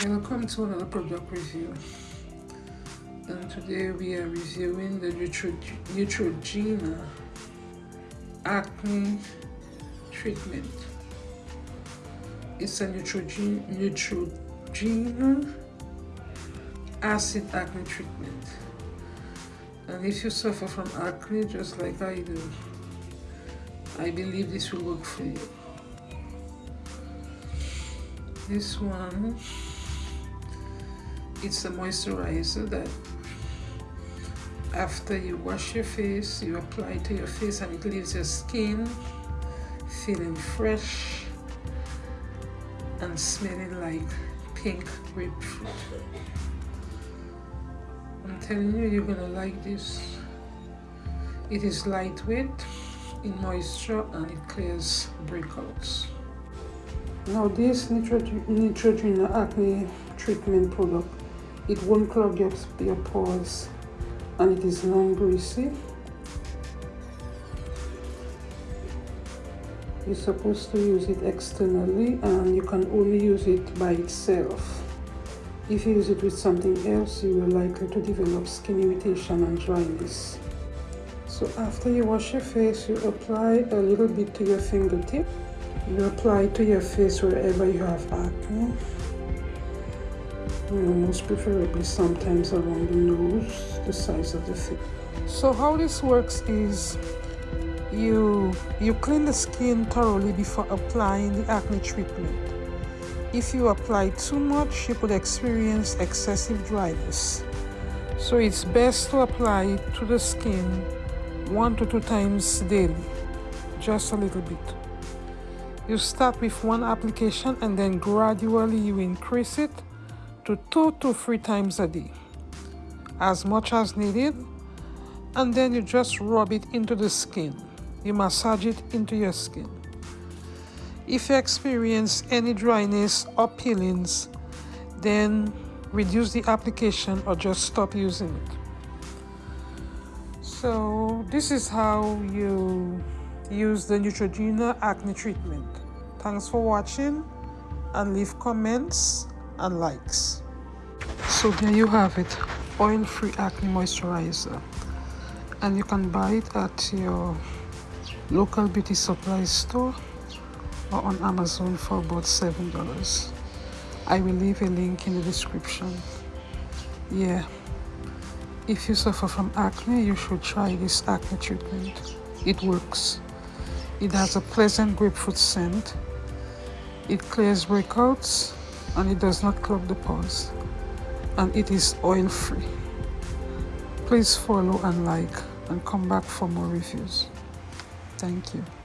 Welcome to another product review and today we are reviewing the Neutrogena acne treatment. It's a Neutrogena, acid acne treatment and if you suffer from acne just like I do I believe this will work for you. This one it's a moisturizer that after you wash your face you apply to your face and it leaves your skin feeling fresh and smelling like pink grapefruit. I'm telling you you're gonna like this. It is lightweight in moisture and it clears breakouts. Now this Neutrogena acne treatment product it won't clog your, your pores and it is non-greasy. You're supposed to use it externally and you can only use it by itself. If you use it with something else, you will likely to develop skin irritation and dryness. So after you wash your face, you apply a little bit to your fingertip. You apply to your face wherever you have acne most preferably sometimes around the nose, the size of the face. So how this works is you you clean the skin thoroughly before applying the acne treatment. If you apply too much, you could experience excessive dryness. So it's best to apply to the skin one to two times daily, just a little bit. You start with one application and then gradually you increase it to two to three times a day, as much as needed, and then you just rub it into the skin. You massage it into your skin. If you experience any dryness or peelings, then reduce the application or just stop using it. So this is how you use the Neutrogena acne treatment. Thanks for watching and leave comments and likes. So there you have it, oil-free acne moisturizer. And you can buy it at your local beauty supply store or on Amazon for about $7. I will leave a link in the description. Yeah, if you suffer from acne, you should try this acne treatment. It works. It has a pleasant grapefruit scent. It clears breakouts and it does not clog the pores. And it is oil free please follow and like and come back for more reviews. Thank you